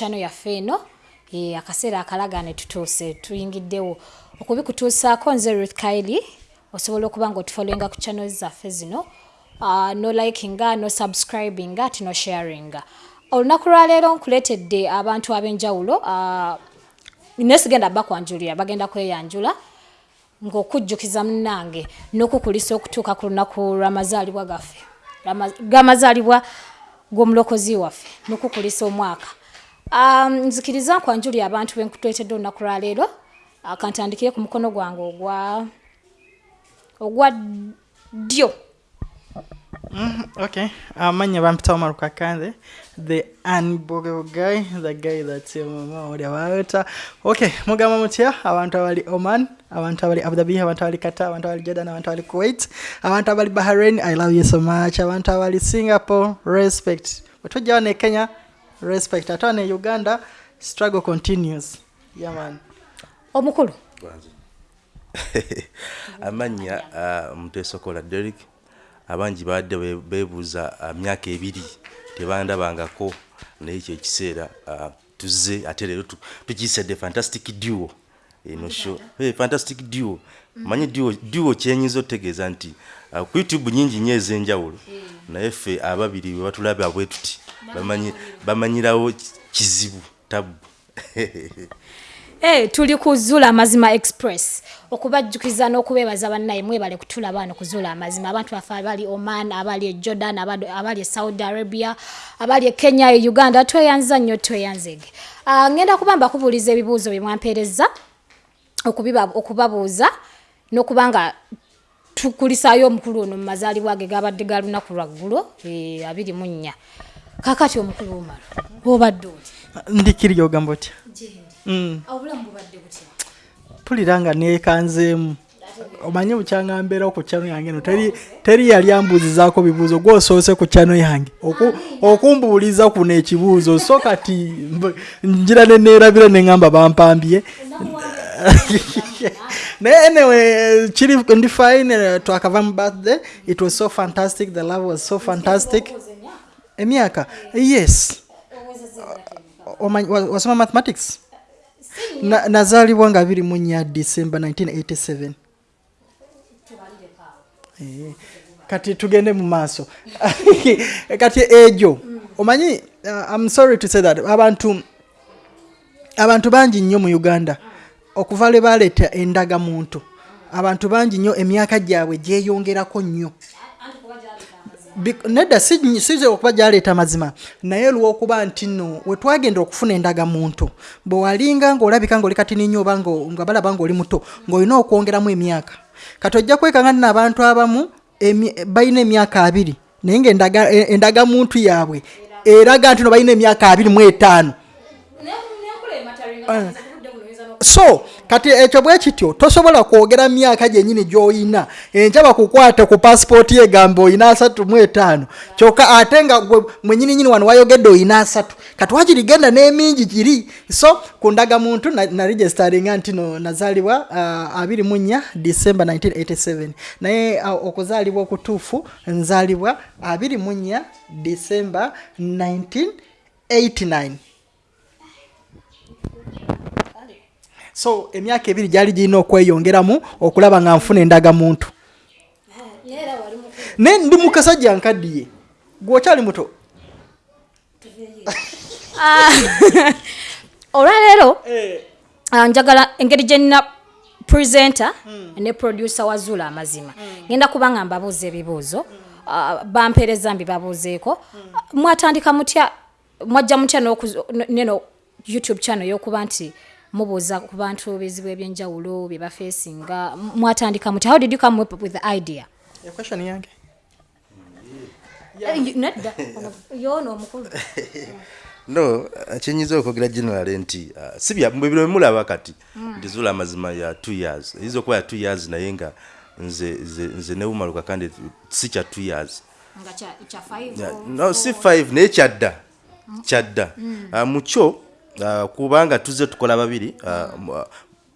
chano yaffe eno akaseera akalagane tutuuse tuyingiddewo. Okubikutuusaako nze ruth kaili osobola okuba nga otufolenga ku channel zaffe zino uh, no likinga no subscribinga ati no sharinga olunaku lwaleero nkuleetedde abantu ab'enjawulo uh, nesigenda bakwanjulira bagenda kweyanjula ng'okujjukiza munnange n'okukulisa okutuuka ku lunaku lw'amazaalibwa gaffe gamazaalibwa g'omulokozi waffe n'okukulisa omwaka nzikiriza nkwanjulira abantu benkutuletedde olunaku lwaleero akantandikire ku mukono gwange ogwa ogwa ddyo Mm, okay. Amanya bampita Omar Kakanze, the unbogable guy, the guy that's your mama oli abaweta. Okay, mugamba mutya abantu abali Oman, abantu abali Abu Dhabi, abantu abali Qatar, abantu abali Jordan, abantu abali Kuwait, abantu abali Bahrain, I love you so much. Abantu abali Singapore, respect. Bwetujja wano e Kenya, respect. Ate wano e Uganda, struggle continues. Yeah man. omukulu. Amannya uh, mutesokola derek abangi badde be- beebuuza uh, myaka ebiri tebandabangako naye kyekiseera uh, tuzze ate leero tu- tukiyisedde fantastic duo. Eno show. Hey, fantastic duo. Manyi duo, duo kyenyinza otegeeza nti uh, ku youtube nyingi nnyo ez'enjawulo. Naye ffe ababiri bwe batulaba bwe tuti bamanyi- bamanyirawo ki- kizibu tabu. Hey, tuli ku Zula Amazima Express. Okubajjukiza n'okubeebaza bannaye mwebale kutulaba wano ku Zula Amazima. Abantu baffe abali Oman abali e Jordan abali, e Saudi Arabia abali e Kenya e Uganda tweyanza nnyo tweyanzege uh, ngenda kuba mbakubuuliza ebibuuzo bye mwampeereza okubabuuza n'okuba nga tukulisaayo omukulu ono mu mazaalibwa ge gabadde ga lunaku lwaggulo e, abiri mu nnya kakati omukulu omalo obadde oti Ndikiryo ogamba otya? Mm. obulamu bubadde butya? Mpulira nga neekanzeemu. Omanyi bukyanga mbeera ku kyano yange no? Teri, yali ambuuzizaako bibuuzo gwosoose ku kyano yange. Oku- okumbuuliza kuno ekibuuzo so kati njira neneerabira neŋŋamba bampambye. Naye anyway kiri ndi fine twakava mu birthday. It was so fantastic the love was so fantastic emyaka? Yes. Wasoma mathematics? Na- nazaalibwa nga 2 mu nnya december 1987 Eh, kati tugende mu maaso. Kati egyo omanyi uh, i'm sorry to say that abantu abantu bangi nnyo mu uganda. Okuva lwe baleeta endagamuntu abantu bangi nnyo emyaka gyabwe gyeyongerako nnyo nedda si- size okuba gyaleeta mazima. Naye lwokuba nti nno wetwagenda okufuna endagamuntu bwe walinga ng'olabika ng'oli katini nnyo oba nga balaba ng'oli muto ng'olina okwongeramu emyaka. Kati ojja kwekanga nti n'abantu abamu balina emyaka abiri naye ngaendaga- e- endagamuntu yaabwe eraga nti no balina emyaka abiri mu etaano so kati ekyo bwe kityo tosobola kwogera myaka gyenyini gy'oyina. Enkya bakukwate ku pasipooti egamba oyina asatu mu etaano. Kyokka ate nga mwenyininyini wano wayogedde oyina asatu. Kati wakirigenda n'emingi giri. So ku ndagamuntu na- naregisteringa nti no nazaalibwa uh, 24 december 1987 naye uh, okuzaalibwa okutuufu nzaalibwa 24 december 1989 so emyaka ebiri gyali girina okweyongeramu okulaba nga nfuna endagamuntu. Naye ndi mukasajja nkaddiye. Gweokyali muto. Olwaleero ah, njagala engeri gyenina presenter ne producer wa zula amazima. Ngenda kuba nga mbabuuza ebibuuzo ah, bampeereza mbibabuuzeeko. Mwatandika mutya mwajja mutya neno youtube channel y'okuba nti mubuuza ku bantu bizibu ebyenjawulo bye bafeesinga. Mwatandika mutya how did you come up with the idea? Equestion yange Eh, nedda ono- yoono omukulu no kyenyinza okwogera general nti uh, sibya bino mulaba kati nti zula amazima ya two years. Eyinza okuba ya two years naye nga nze nze, newumaluka kandi si kya two years. No si five naye kyadda kyadda mukyo uh, kubanga tuzze tukola babiri uh, mu-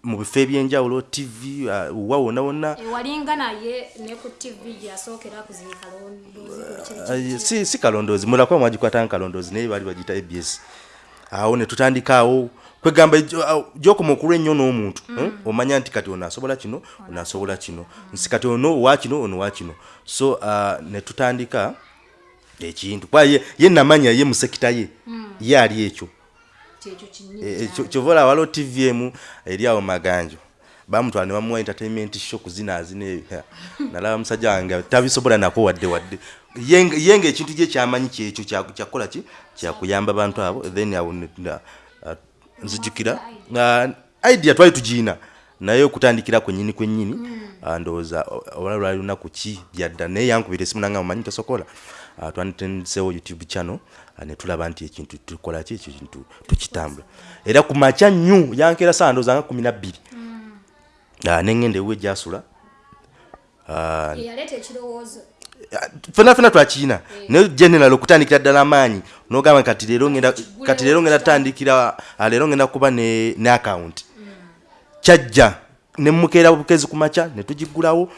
mu bifo ebyenjawulo tv uh, wa wonna wonna. Ewalinga naye ne ku tv gyasookera kuzika londoozi Uh, si, kalondoozi mulakuba mwagikwatanga kalondoozi naye baali bagita abs awo ne tutandikaawo kwegamba gyokoma okulwa ennyo n'omuntu eh? omanya nti kati ono asobola kino ono asobola kino. Nsi kati ono wa kino ono wa kino. So ne tutandika ekintu. Kuba ye, ye namanya ye musekita ye ye ali ekyo kyova olaba waliwo tv emu eri awo maganjo. Bamutwala ne bamuwa entertainment show kuzinazina ebyo nalaba musajja wange tabisobola nako wadde wadde. Ye nga- ye nga ekintu gye kyamanyi kyekyo kya- kyakukola ki? Kyakuyamba bantu abo. Then awo ah, nzijukira. Ah, idea twali tugiina. Naye okutandikira kwenyini kwenyini ah, ndowooza ola lwali lunaku ki? Byadda. Naye yankubira esimu nanga mumanyi tosokola. Twandisendesewo youtube channel ne tulaba nti ekintu tukola ki? Ekyo kintu tukitambula. Era ku makya nnyo yankeera saa ndowooza nga kumi nabbiri Ah, neŋŋenda ewe gyasula. Ah, fena fena twakiina naye general okutandikira ddala amaanyi nogamba kati leero ngenda kati leero ngenda ah, kuba ne, ne account. Kyajja nemukeera bukezi ku makya ne tugigulawo.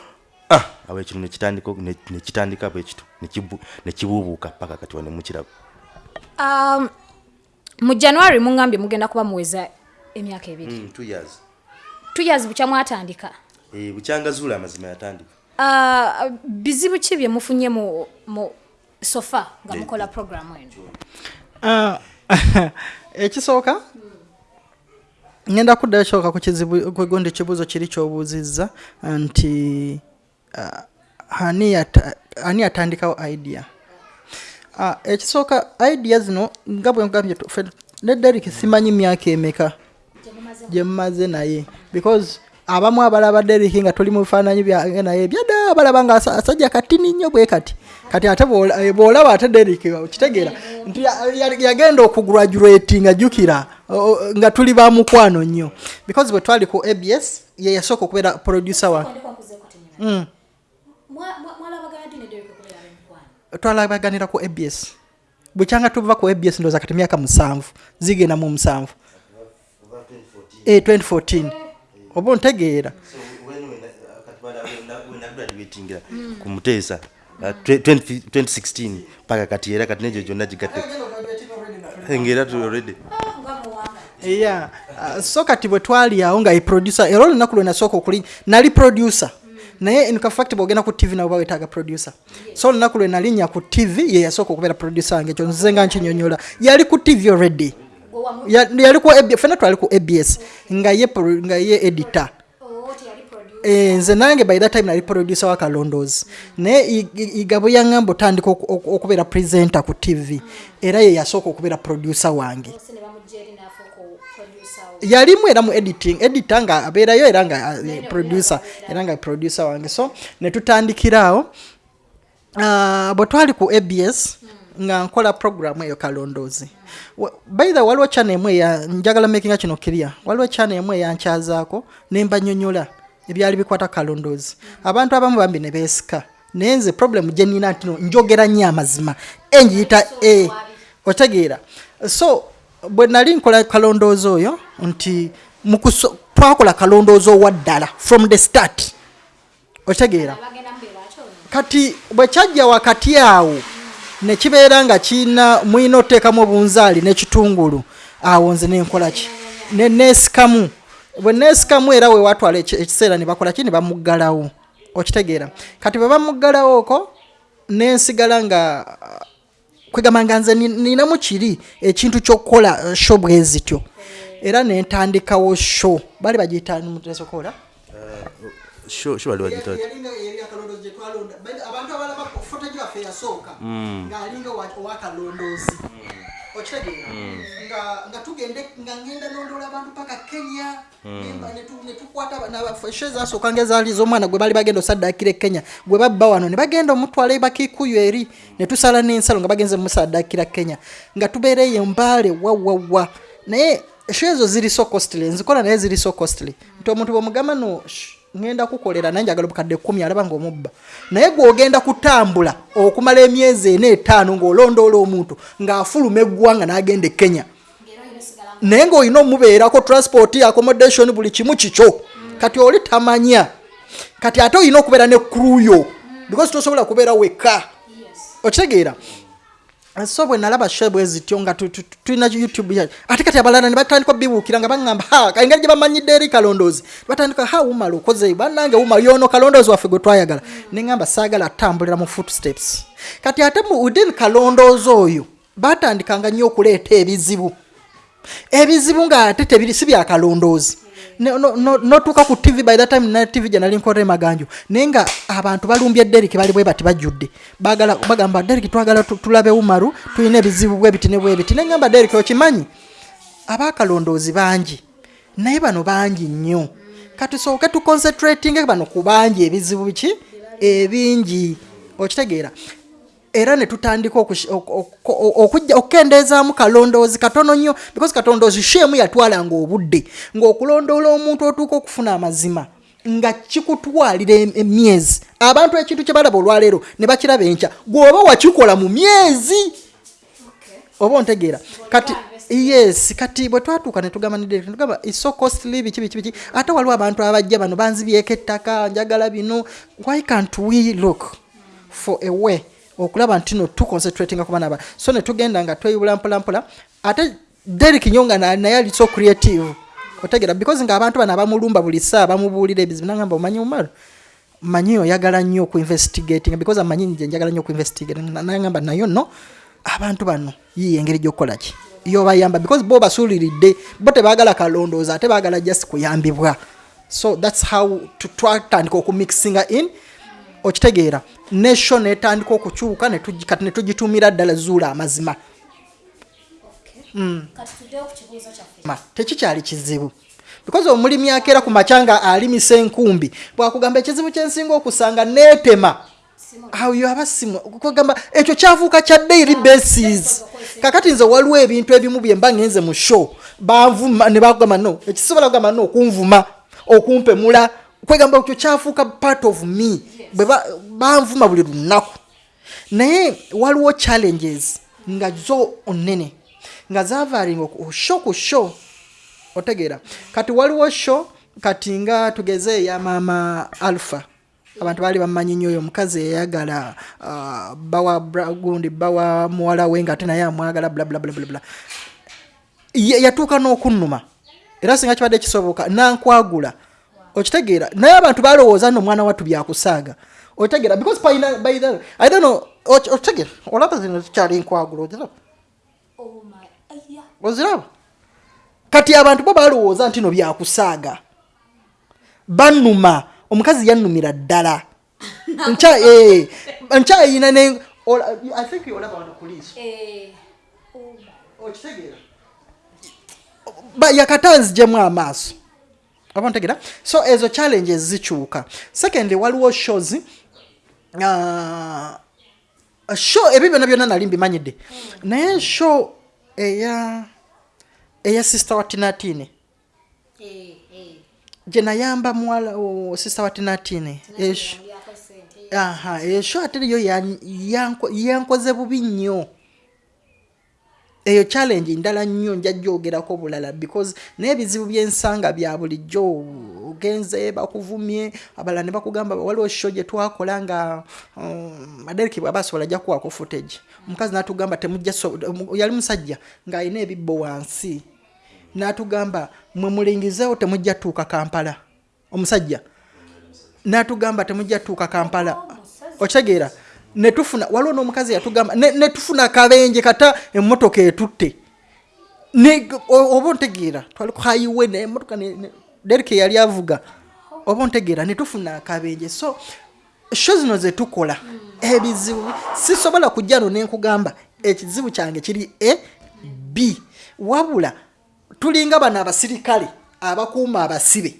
Ah, awo ekintu nekitandika ne- nekitandika bwekitu nekibu- nekibuubuuka paka kati wane mukiraba Um, mu january muŋambye mugenda kuba muweza emyaka ebiri. Mm, two years. Two years bukya mwatandika. Eh, bukyangazuula amazima yatandika. Uh, bizibu ki bye mufunye mu, mu sofa nga mukola programu eno ekisooka ngenda kuddayo kisooka ku kizibu kwegundi ekibuuzo kiri kyobuuzizza nti ah, ani yata- ani yatandikawo idea ekisooka idea zino nga bwe ngambye ffe ne derik simanyi myaka emeka? Gye mumaze naye. Because abamu abalaba derik nga tuli mu bifaananyi byange naye byadda balaba nga asa- asajja katini nnyo bwe kati. Kati ate eh, bw'olaba ate derik kitegeera nti ya- ya- yagenda okugraduate nga jjukira nga tuli ba mukwano nnyo. Because bwe twali ku abs ye yasooka okubeera producer Mm. Twalabaganira ku abs bwekyanga tuva ku abs ndooza kati myaka musanvu zigenda mu musanvu Eh, 2014 oba ontegeera ku muteesa ah, 20 2016 paka kati era kati negyo gyonna gigatte ngaera tu already yeah. uh, so kati bwe twali awo nga producer era olunaku lwe nasooka okuli nali producer naye in fact bwogenda ku tv nabo bawetaaga producer. So olunaku lwe nalinnya ku tv ye yasooka okubeera producer wange ekyo nzize nga nkinyonyola. Yali ku tv already. Ya- yali ku fena twali ku abs nga ye, nga ye editor. Eh, nze nange by that time nali producer wa kalondozi. Naye igabo yaŋŋamba otandika oku- oku- okubeera presenter ku tv era ye yasooka okubeera producer wange yalimu era mu editing editor nga abeerayo era nga eh, producer era nga producer wange. So ne tutandikira awo uh, bwe twali ku abs nga nkola program eyo kalondoozi. Wa- by the way, waliwo chana emu eya njagala makinga kino kiria waliwo chana emu eyankyazaako nembanyonyola ebyali bikwata kalondoozi. Abantu abamu bambi ne beesika. Naye nze problem gye nina nti no njogera nnyo amazima. Engiyita e otegeera. So bwe nali nkola kalondoozi oyo nti mukuso- twakola kalondoozi owa ddala from the start. Otegeera. Kati bwe kyajja wakati awo ne kibeera nga kiina mulina oteekamu obunzaali n'ekitungulu awo nze nenkola ki? Ne neesikamu. Bwe neesikamu era we watwala eki- ekiseera ne bakola ki? Ne bamuggalawo. Okitegeera. Kati bwe bamuggalawo oko nensigala nga kwegamba nga nze ni- ninamu kiri ekintu ky'okukola eh, show bwe zityo era nentandikawo show. Bali bagiyita mutesokola sho sho wali wagita abantu abalaba foto gyaffe yasooka ngaalinga owakalondoozi okitegeera nga tugende nga ngenda nondoola abantu paka kenya. Netukwata esho ezasooka nga ezaali z'omwana gwe bali bagenda osaddakira e kenya gwe babba wano ne bagenda omutwala ebakikuyu eri ne tusala n'ensalo nga bagenze musaddakira kenya. Nga tubeereyo embaale wawawa naye esho ezo ziri so costly nzikola naye ziri so costly. Nti omuntu bwemugamba no "Shh, ngenda kukolera naye njagala obukadde kumi alaba ngaomubba naye gwogenda kutambula okumala emyezi ena etaano ng'olondoola omuntu ng'afuluma eggwanga n'agenda e kenya. Naye ngaolina omubeerako transport accommodation buli kimu kikyo. Kati oli tamanya. Kati ate olina okubeera ne kruyo because tosobola kubeera wekka. Okitegeera so bwe nalaba she bwe zityo nga tu- tu- tu- tulina youtube ya ate kati abalala ne batandika bibuukira nga baŋŋamba ha engeri gye bamanyidde eri kalondoozi batandika ha wumala okoze bannange wumala yono kalondoozi waffe gwe twayagala ne ŋŋamba saagala tambulira mu footsteps. Kati ate mu within kalondoozi oyo batandikanga nnyo okuleeta ebizibu ebizibu ng'ate tebiri si byakalondoozi Ne- no- no- notuuka ku tv by that time na tv gye nali nkola emaganjo naye nga abantu balumbye deriki bali bwe bati bajjudde. Bagamba deriki twagala tu- tulabe umaru tulina ebizibu bwebiti ne bwebiti ne ngamba deriki okimanyi? Abakalondoozi bangi naye bano bangi nnyo. Katusooke tuconcentrating bano ku bangi ebizibu biki ebingi. Okitegeera era ne tutandika okujja- okukendeezaamu kalondoozi katono nnyo because katondoozi sheemu yatwalanga obudde ng'okulondoola omuntu otuuka okufuna amazima nga kikutwalira em- emyezi. Abantu ekintu kye balaba olwaleero ne bakiraba enkya gweoba wakikola mu myezi? Oba ontegeera? Kati yes kati bwe twatuuka netugamba netugamba iso costly biki biki biki. Ate waliwo abantu abajja bano banzibyeko ettaka njagala bino. Why can't we look for a way okulaba nti no tuconcentratinga ku baana ba so netugenda nga tweyubula mpolampola ate derik nyonga na- naye ali so creative. Otegera because nga abantu bano abamulumba buli saa bamubuulira ebizibu nagamba omanyi umaru? Manyi oyagala nnyo okuinvestigating because amanyi nje njagala nnyo okuinvestigate nagamba nayo no abantu bano yiyo engeri gyokukola ki? Yobayamba because bo basuuliridde bo tebaagala kalondooza ate baagala just kuyambibwa. So thats how twatandika okumixinga in okitegeera nesho netandika okukyuka kati netugitumira ddala zuula amazima. Ma, tekikyali kizibu. Because omulimi akeera ku makyanga alimisa enkumbi bwakugamba ekizibu kyensinga okusanga neetema. Awo yoaba simu. Kugamba ekyo kyafuuka kya daily basis. Kakati nze waliwo ebintu ebimu byemba ngenze mu show. Banvuma ne bagamba no ekisobola kugamba no okunvuma okumpemula. Kwegamba ekyo kyafuuka part of me bwe ba- banvuma buli lunaku. Naye waliwo challenges nga zo onene nga zavaalinga sho ku sho otegeera. Kati waliwo sho kati nga tugeze eya maama alpha. Abantu baali bamanyi nnyo oyo omukazi eyayagala ah, bawa gundi bawa muwala we nga ate naye amwagala blablabla yatuuka n'okunnuma. Era singa kibadde kisoboka nankwagula okitegeera naye abantu balowooza nno omwana wattu byakusaaga. Okitegeera because paina by the i don't know okitegeera olaba zino zikyali nkwagula oziraba oziraba kati abantu bo balowooza nti no byakusaaga. Bannuma omukazi yannumira ddala. Nkya- eh, nkyayina ne ola- I think olaba wano ku liiso okitegeera Ba- yakatanzijemu amaaso oba ntegeera so ezo challenges zikyuka secondly waliwo shows. Uh, show ebyo byonna byonna nali mbimanyidde. Naye show eya eya sister wa tinatine gye nayamba muwala sister wa tinatine esho aha esho ate yo yan- yanko- yankoze bubi nnyo eyo challenge ndala nnyo nja gyogerako bulala because n'ebizibu byensanga bya bulijjo. Ogenze bakuvumye abalala ne bakugamba waliwo sho gye twakola nga um, madereki bwaba asobola ajja kuwako footage. Omukazi n'atugamba temujja yali musajja ng'alina ebibbo wansi. N'atugamba mwe mulingizeewo temujja tuuka kampala. Omusajja. N'atugamba temujja tuuka kampala. Okitegeera netufuna waliwo n'omukazi yatugamba ne- netufuna akabenje kata emmotoka etutte. Oba ontegeera twali ku highway naye emmotoka ne- ne- derike yali avuga oba ontegeera netufuna akabenje. So sho zino zetukola ebizibu sisobola kujja no nenkugamba ekizibu kyange kiri e b. Wabula tulinga bano abasirikale abakuuma abasibe.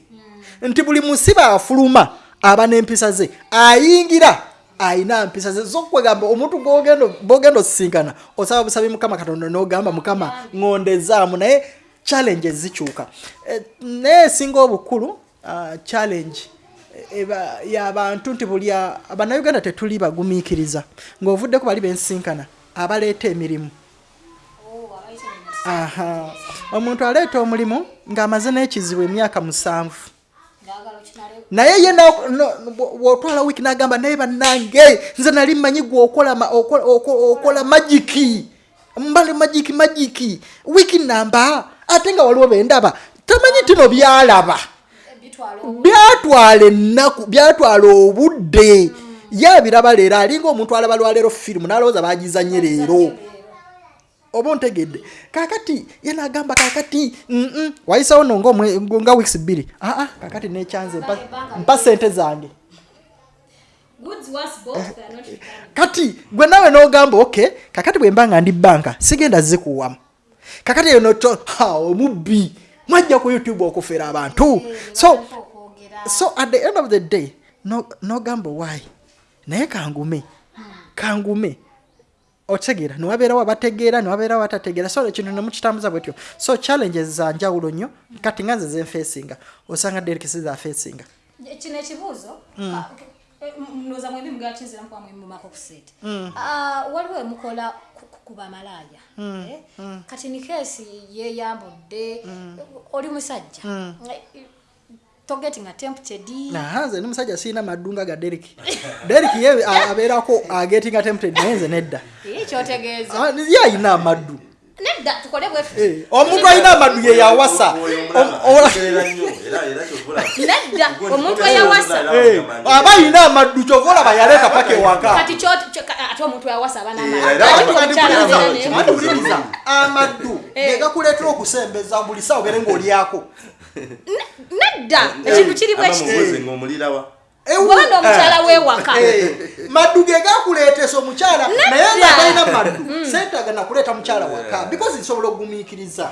Nti buli musibe afuluma aba n'empisa ze ayingira ayina mpisa ze zokwegamba omuntu bogenda osisinkana osaba busabi mukama katonda nogamba mukama ngondezaamu naye challenge zikyuka. Eh, naye esinga obukulu ah, challenge eba yabantu nti buli a- bannayuganda tetuli bagumiikiriza ng'ovuddeko bali bensinkana abaleeta emirimu. Aha. Omuntu aleeta omulimu ng'amaze n'ekizibu emyaka musanvu naye ye bw'otwala wiiki n'agamba naye bannange nze nali mmanyi gwe okola ma- okola- oko- okola magiki. Mbale magiki magiki. Wiiki namba ate nga waliwo bendaba tamanyi tino byalaba. Byatwala ennaku byatwala obudde. Ye abiraba leero alinga omuntu alaba lwaleero firimu n'alowooza bagizanye leero oba ontegedde? Kakati ye nagamba kakati wayisawo no nga weeks bbiri. Aa kakati nekyanze mpa- sente zange. Returned. kati gwe nawe n'ogamba ok kakati bwe mba nga ndi banka sigenda zikuwamu. Kakati eyo noto ha omubbi mwajja ku youtube okufera abantu. So okwogera. so at the end of the day no- nogamba why? Naye kangume kangume otegeera niwabeerawo abategeera niwabeerawo abatategeera. So ekintu nemukitambuza bwetyo. So challenges za njawulo nnyo kati nga nze zenfeesinga osanga derikisi zafeesinga kino ekibuuzo noza mwembi mugakinzira mukuba mwemumako kuseeta Mm. Ah, waliwo emukola ku bamalaaya Mm. Eh? kati ni keesi yeyambudde oli musajja. Eh, togetinga tempted naha nze ndi musajja siina maddunga ga deriki deriki ye a- abeerako agetinga tempted naye nze nedda. Kyotegeeza. Ah, ye ayina amaddu. Nedda tukole bwe tuti. Eh, omuntu alina amaddu ye yawasa. Nedda omuntu eyawasa Eh, aba ayina amaddu kyova olaba yaleeta paka ewaka. Kati ate omuntu eyawasa aba Eh, amaddu. gegakuleetera okusembeza buli sawa obere ng'olyako nedda! Ekintu kiri bwe kiti. amubuuze ngaomulirawa Ewu- bwobanda omukyala wewaka Eh, maddu ge gakuleetesa omukyala naye nga talina maddu sente agana kuleeta mukyala waka because nsobola okugumiikiriza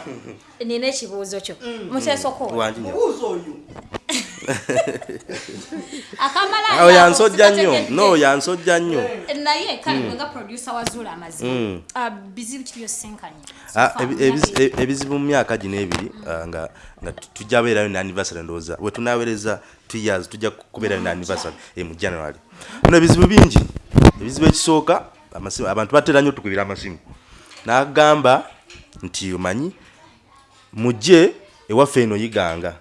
nina ekibuuzo kyo. Muteesoko. Wangi nyo mubuuza oyo akamala awo yansojja nnyo. no yansojja nnyo. Naye kale nga producer wazuula amazima Mm. Ah, bizibu kiri byosinkanye Ah, e- ebizibu mu myaka gino ebiri ah, nga nga tu- tujja beerayo ne anniversary ndowooza. We tunawereza two years tujja kubeerayo ne anniversary eh, mu january. No ebizibu bingi. Ebizibu ekisooka amasimu abantu batera nnyo otukubira amasimu. N'agamba nti omanyi mujje ewaffe eno yiganga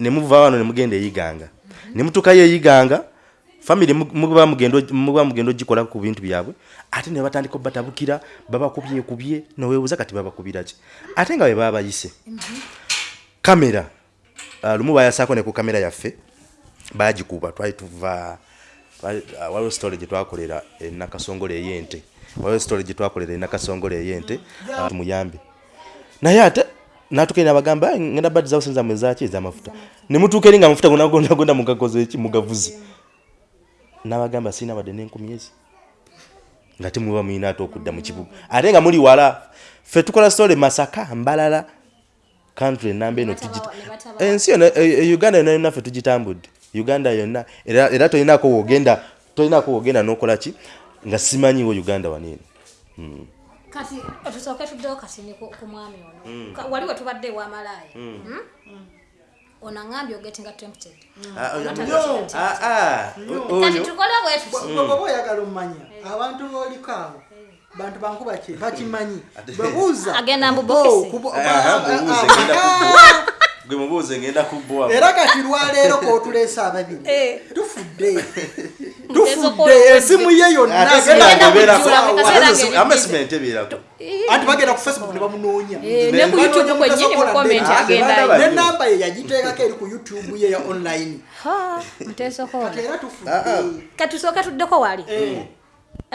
ne muva wano ne mugenda eyiganga ne mutuukayo eyiganga famire muba mugenda muba mugenda ogikola ku bintu byabwe. Ate ne batandika obatabukira babakubyekubye noweebuuza kati babakubira ki? Ate nga bwe baba bayise kamera ah, lumu bayasaako ne ku kamera yaffe bagikuba. Twali tuva twali- ah, waliwo story gye twakolera enakasongole ey'ente. Waliwo story gye twakolera enakasongole ey'ente ah, tumuyambe. Naye ate natukaire nabagamba "Ai, ngenda badizawo senza mwezaki ezamafuta. Nemutuuka eri nga amafuta gonagondagonda mugakoze eki? Mugavuzi. Nabagamba sina badde nenkumi ezi. Nga temuba mulina ate okudda mu kibuga. Ate nga muli wala ffe tukola story masaka mbalala country enamba eno tugita ensi yonna e- e- uganda yonna ffe tugitambudde. Uganda yonna era era tolinako wogenda tolinako wogenda nokola ki? Nga simanyiwo uganda waneeno kati tusooke tuddewo kati ni ku mwami ono. Ka- wali we tubadde ewamalaaya ono aŋambye ogetinga tempted. Kati tukole bwe tuti bweba oyagala omumanya abantu booliko abo bantu bankuba ki? Bakimanyi. Bwebuuza Agenda mu ah, gwe mubuuze ngenda kubbwa era kati lwaleero kwotuleesa ababiri Eh. tufudde. Tufudde. esimu ye yonna. Ate agenda sinanga ebeerako. ebeerako anti bagenda ku facebook ne bamunoonya. Eh, ne ku youtube kwennyini mu comment Ah, agendayo banda ne namba ye yagiteekako eri ku youtube ye ya online. Era tufudde. Kati tusooke tuddeko wali?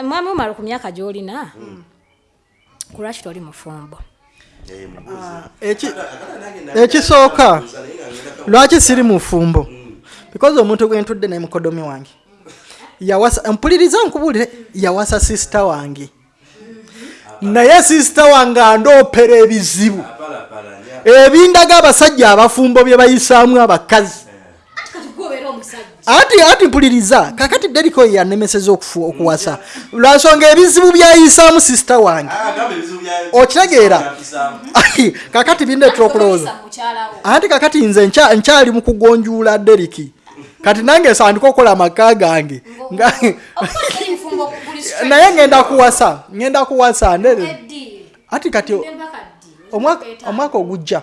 Mwami umala ku myaka gy'olina kulwaki toli mufumbo ekisooka lwaki siri mufumbo because omuntu gwentudde naye mukodomi wange. Yawasa mpuliriza nkubuulire yawasa sisita wange. Naye sisita wange andoopera ebizibu. Ebindaga abasajja abafumbo bye bayisaamu abakazi ati ati mpuliriza. Kakati deriko yanemeseza okufu- okuwasa. Lwansonga ebizibu byayisaamu sisita wange. Okitegeera kakati bindeetera okulowooza anti kakati nze nkya- nkyali mu kugonjuula deriki kati nange nsandika okukola amaka gange. Naye ngenda kuwasa ngenda kuwasa ndere. Ati kati omwaka ogujja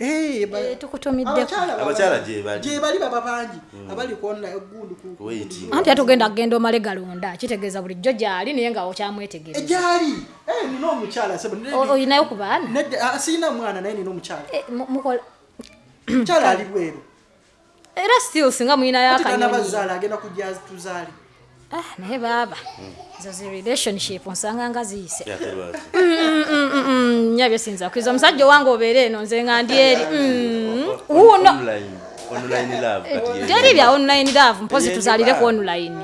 gyali Eh, ba- tukutumiddeko abakyala Abakyala baba- gye bali. gye bali baba bangi abali egundi ku- ku- Wait. anti atugenda kugenda omale galonda kitegeeza bulijjo gyali naye nga okyamwetegereza egyali Eh, nina omukyala sebo O- oyinayo ku baana? ah, siina mwana naye nina omukyala. Eh, mukyala ali bweru. Era still singa muyinayo ati kana akanyonyi bazaala agenda kujja tuzaali Ah, naye baaba ezo zi relationship nsanga nga ziyise. Tell us. Mm, nya byesinza kwiza omusajja owange obeere eno nze nga ndi eri. Mm, wuuno. teri bya online love mpozi tuzaalire ku online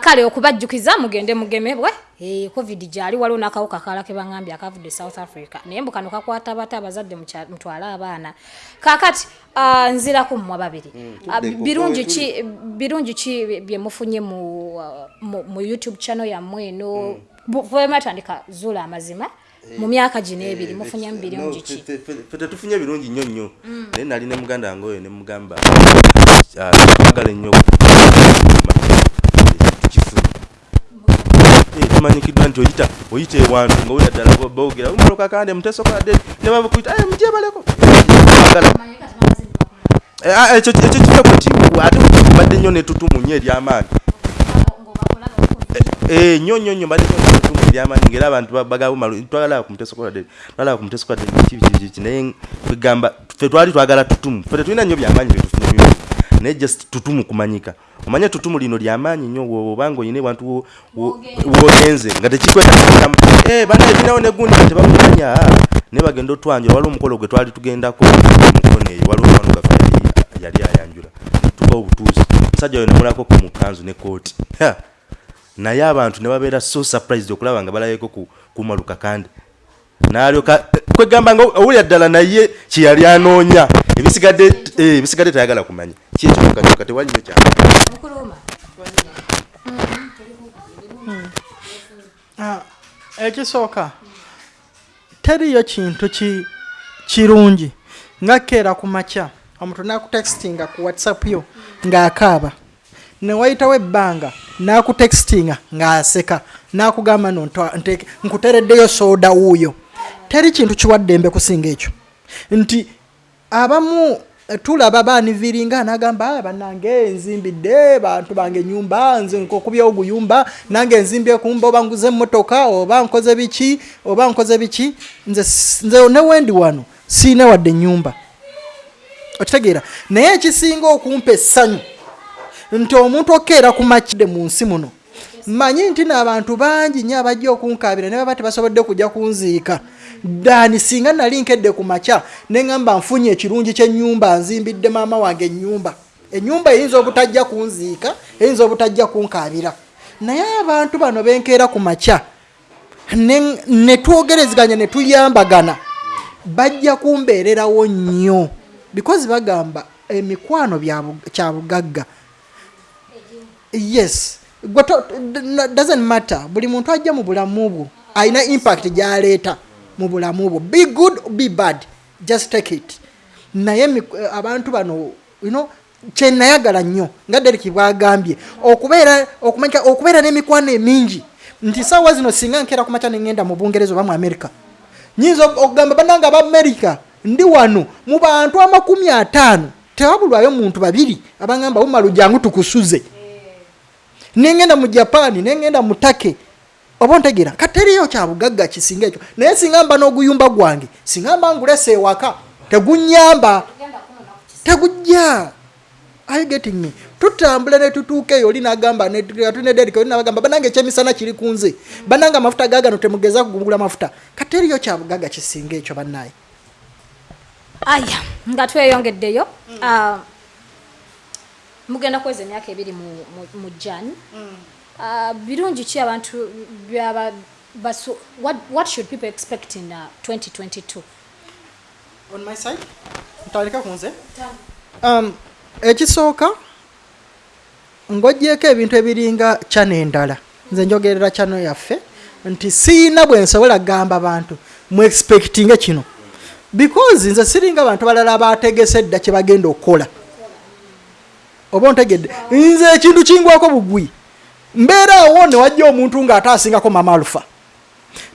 kale okubajjukiza mugende mugemebwe. Eh, covid gyali waliwo n'akawuka kala ke baŋambye akavudde south africa. Naye mbu kano kakwata bate abazadde mutwale abaana. Kakati ah, nziraku mmwe babiri. Ah, tudde ku- birungi ki birungi ki bye mufunye mu, ah, youtube channel yammwe eno? Fwematandika zuula amazima mu myaka gino ebiri mufunyemu birungi ki? fe tetufunye birungi nnyo nnyo. Naye nali ne muganda wange oyo ne mugamba ah, twagala ennyo Eh, tumanyikiddwa nti oyita oyita ewantu nga wera ddala boogera umaloka kande mutesokola de ne babakuyita "Eh, mujebaleko Eh, ah, ekyo ekyo kife kuti ate badde nnyo netutumu nnyo eryamaanyi Eh, nnyo nnyo nnyo badde nnyo netutumu eryamaanyi ngaera abantu ba- bagaba bumalu twagala ku mutesokola de twagala ku mutesokola de kibi kibi kibi naye kwegamba ffe twali twagala tutumu ffe tetulina nnyo byamaanyi byetufunye naye just tutumu kumanyika. Omanye tutumu lino lyamaanyi nnyo obanga oyina ewantu wo- wo- wogenze. nga tekikwetamu banaye tulinawo negundi nga tebamumanya naye bagenda otwanjula. Waliwo omukolo gwe twali tugendako. Mukono eyo waliwo omwana gaffe yali- ayanjula. Tuba obutuuzi omusajja oyo namulako ku mukanzu ne kooti naye abantu ne babeera so surprised okulaba nga balabeko ku kumaluka kandi nalyoka kwegamba nga owulira ddala naye kyeyali anoonya ebisigadde eh, ebisigadde tayagala kumanya. Kyekyokaoka tewaliyo kyama mukuluma Ah, ekisooka. Teriyo kintu ki kirungi nga keera ku makya. Omuntu nakutextinga ku whatsapp yo ng'akaaba. Newayitawo ebbanga nakutextinga ng'aseka nakugamba no nkutereddeyo sooda wuuyo teri kintu kiwaddembe kusinga ekyo. Nti abamu eh, tulaba baaniviringa nagamba "Ah, bannange nzimbidde bantu bange nyumba nze nkokubyawo guyumba nange nzimbye kumba oba nguze emmotoka oba nkoze biki oba nkoze biki nze nze newendi wano siine wadde nyumba okitegeera naye ekisinga okumpa essanyu nti omuntu okeera ku makidde mu nsi muno mmanyi nti n'abantu bangi nnyo abajja okunkabira ne baba tebasobodde kujja kunziika ddaani singa nali nkedde ku makya ne ŋŋamba nfunye ekirungi ky'ennyumba nzimbidde maama wange ennyumba. Ennyumba eyinza obutajja kunziika eyinza obutajja kunkabira naye abantu bano benkeera ku makya ne- twogereziganya ne tuyambagana bajja kumbeererawo nnyo because bagamba emikwano kya bugagga. Yes doesn't matter. Buli muntu ajja mu bulamu bwo alina impact gyaleeta mu bulamu bwo. Be good be bad. Just take it. Naye eh, abantu bano you know, kyenayagala nnyo nga deriki bwagambye okubeera okumanya okubeera n'emikwano emingi. Nti saawa zino singa nkeera ku makya neŋŋenda mu bungereza oba mu america nyinza ok- okugamba bannange abamerica ndi wano mu bantu amakumi ataano tewabulwayo muntu babiri abagamba bumalu jangu tukusuze. Nengenda mu japan nengenda mu take oba ntegeera kateriyo kyabugagga kisinga ekyo? Naye singa mba n'oguyumba gwange singa mba ngulesa ewaka. Tegunyamba tegujja. Are you getting me? Tutambula ne tutuuka eyo oli nagamba tunederika oli nabagamba banange ekyemisana kiri ku nze. Banange amafuta gagano temugeza kugula mafuta. Kateriyo kyabugagga kisinga ekyo bannaye aya nga tweyongeddeyo ah, mugenda kweza emyaka ebiri mu- mu- mu jan. Ah, birungi ki abantu byaba basu- what, what should people expect in uh, 2022 on my side? Ntandika ku nze. Um, ekisooka ng'oggyeko ebintu ebiringa kyano endala. Nze njogerera kyano yaffe nti siina bwe nsobola kugamba bantu mu expectinge kino. Because nze siringa abantu balala abategese dda kye bagenda okukola. Oba ontegedde? Nze ekintu kingwako bugwi mbeera awo ne wajja omuntu ng'ate asingako mama alufa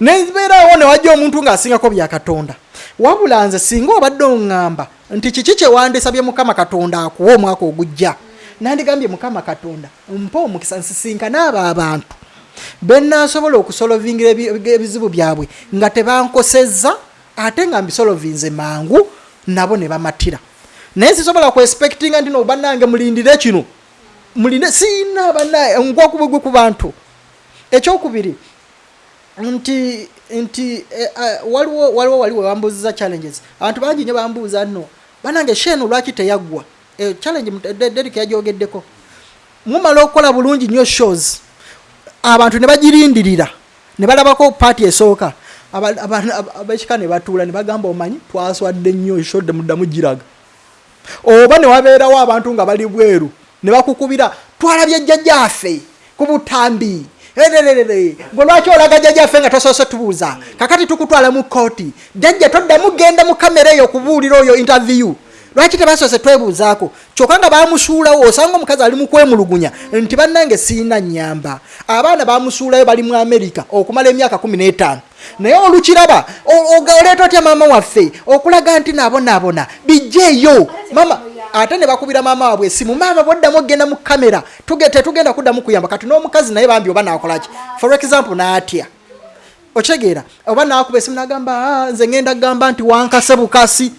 nebeerawo newajja omuntu ng'asingako bya katonda. Wabula nze singa obadde oŋŋamba nti kiki kyewandisabye mukama katonda akuwa omwaka ogujja? Nandigambye mukama katonda mpa omukisa nsisinkana abo abantu. Benaasobola okusolovingira ebi- ebizibu byabwe nga tebankosezza ate nga mbisolovinze mangu nabo ne bamatira. Naye sisobola kuespectinga nti no bannange mulindire kino mulinde siina bannaye ngwakubugwe ku bantu. Ekyokubiri nti nti eh, waliwo waliwo wali wewambuuziza challenges. Abantu bangi nyo bambuuza nno banange shenu lwaki teyaggwa? Eh, challenge mut- De- derek yajogeddeko mumala okukola bulungi nnyo shows. Abantu ne bagirindirira ne balabako paati esooka. Abekika ne batuula ne bagamba omanyi twaswadde nnyo eshodde muddamu giraga. Oba ne wabeerawo abantu nga bali bweru ne bakukubira twalabye jjajjaffe ku butambi. Gwe lwaki olaga jjajjaffe nga tosoose tubuuza? Kakati tukutwala mu kooti jjajja toddamu genda mu kamera eyo okubuulira oyo interview. Lwaki tebasoose twebuuzaako? Kyokka nga bamusuulawo osanga omukazi ali mu kwemulugunya nti bannange siina nyamba abaana bamusuulayo bali mu amerika okumala emyaka 15 naye olukiraba oleeta otya maama waffe? Okulaga nti nabonaabona bijjeeyo. Mama ate ne bakubira maama waabwe esimu. Maama bwoddamu ogenda mu kamera tuge- tetugenda kuddamu kuyamba. Kati n'omukazi naye bambi oba nakolaki for example naatya okitegeera oba nakuba esimu nagamba "Ah, nze ngenda kugamba nti wankase bukasi.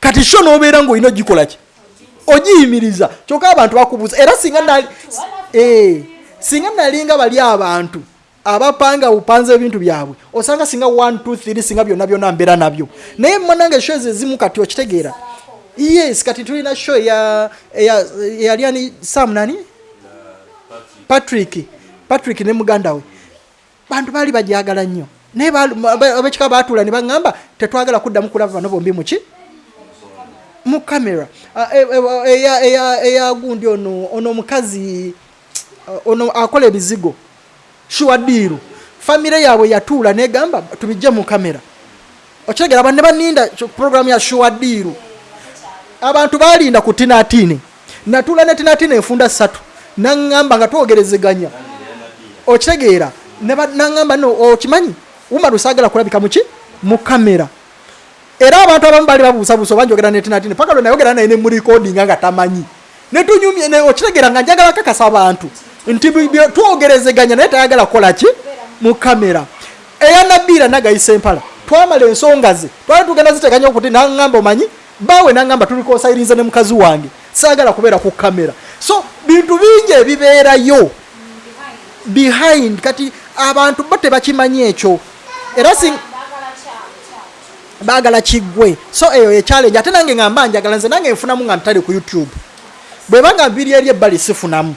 Kati sho nobeera ngaolina ogikolaki ogiyimiriza. Kyokka abantu bakubuuza. Era singa nali Eh, singa nalinga bali abantu abapanga bupanze ebintu byabwe osanga singa 123 singa byonna byonna mbeera nabyo naye mwanange sho ezo ezimu kati okitegeera yes kati tulina sho eya- eya- eyali ani sam nani patrick patrick ne muganda we bantu baali bajagala nnyo naye abekika baatuula ne baŋŋamba tetwagala kuddamu kulaba bano bombi muki mu kamera Ah, e- e- eya- eya- eya gundi ono ono omukazi uh, ono akola ebizigo shuwadiiru famire yaabwe yatuula negamba tubijje mu kamera. Okitegera banne baninda programu ya shuwadiiru abantu balinda ku tinatini natuula ne tinatini enfunda ssatu. Naŋŋamba nga twogerezeganya. Okitegeera ne ba- naŋŋamba no okimanyi? Umaru saagala kulabika muki mu kamera. Era abantu abamu bali babuusabuusa oba njogera netinatini paka lwe nayogera naye nemulikodinga nga tamanyi. Netunyumye ne- okitegeera nga njagala kakasa abantu nti twogerezeganya naye tayagala kukola ki? Mu kamera. Eya nabiira nagayisa empala. Twamala ensonga ze twali tugenda ziteganya okuti naŋŋamba omanyi bawe naŋŋamba tulikosayiriza ne mukazi wange saagala kubeera ku kamera. So bintu bingi ebibeerayo. Behind kati abantu bo tebakimanyi ekyo. Era baagala kiggwe. So eyo ye challenge. Ate nange ngamba njagala nze nange nfunamu nga ntali ku youtube. Bwebanga mbiri eri ebbali sifunamu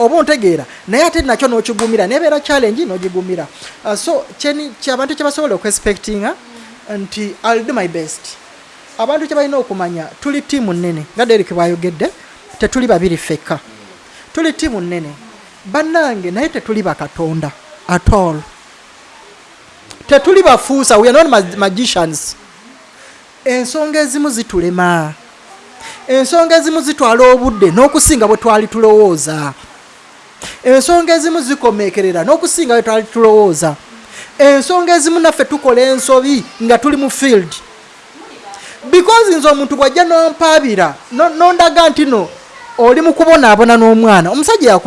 oba ontegeera naye ate nakyo n'okigumira nebeera challenge n'ogigumira. Uh, so kyabantu kyebasobola okuexpectinga nti ill do my best. Abantu kyebalina okumanya tuli tiimu nnene. Nga derek bwayogedde tetuli babiri fekka tuli tiimu nnene. Bannange naye tetuli bakatonda at all. Tetuli bafuusa we are not mag- magicians. Ensonga ezimu zitulema. Ensonga ezimu zitwala obudde n'okusinga bwe twali tulowooza ensonga ezimu zikomekerera n'okusinga bwe twali tulowooza. Ensonga ezimu naffe tukola ensobi nga tuli mu field. Because nze omuntu bwajja nompaabira no- nondaga nti no oli mu kubonaabona n'omwana. Omusajja